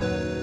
Bye.